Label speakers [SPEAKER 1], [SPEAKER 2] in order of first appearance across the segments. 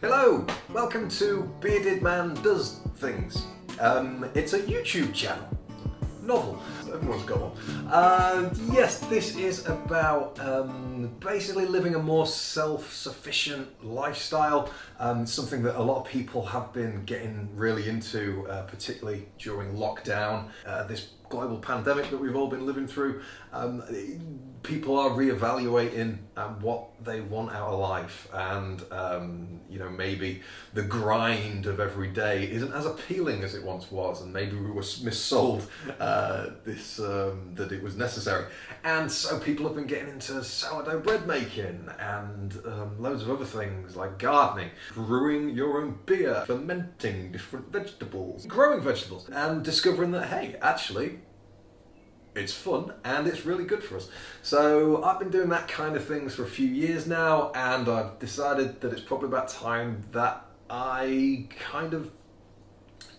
[SPEAKER 1] Hello, welcome to Bearded Man Does Things. Um, it's a YouTube channel. Novel. Everyone's got one. And yes, this is about um, basically living a more self-sufficient lifestyle. Um, something that a lot of people have been getting really into, uh, particularly during lockdown. Uh, this global pandemic that we've all been living through, um, people are reevaluating um, what they want out of life, and um, you know maybe the grind of every day isn't as appealing as it once was, and maybe we were missold uh, this um, that it was necessary, and so people have been getting into sourdough bread making and um, loads of other things like gardening, brewing your own beer, fermenting different vegetables, growing vegetables, and discovering that hey, actually it's fun and it's really good for us. So I've been doing that kind of things for a few years now and I've decided that it's probably about time that I kind of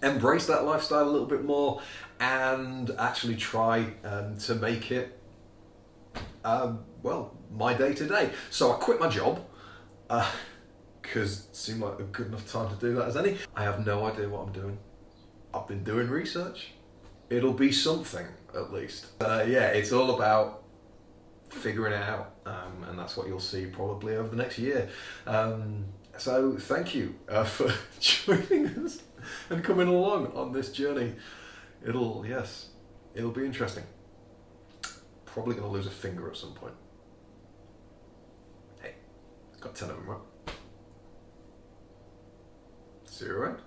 [SPEAKER 1] embrace that lifestyle a little bit more and actually try um, to make it, um, well, my day to day. So I quit my job because uh, it seemed like a good enough time to do that as any. I have no idea what I'm doing. I've been doing research. It'll be something at least. Uh, yeah, it's all about figuring it out, um, and that's what you'll see probably over the next year. Um, so thank you uh, for joining us and coming along on this journey. It'll, yes, it'll be interesting. Probably going to lose a finger at some point. Hey, got 10 of them, right? See you around.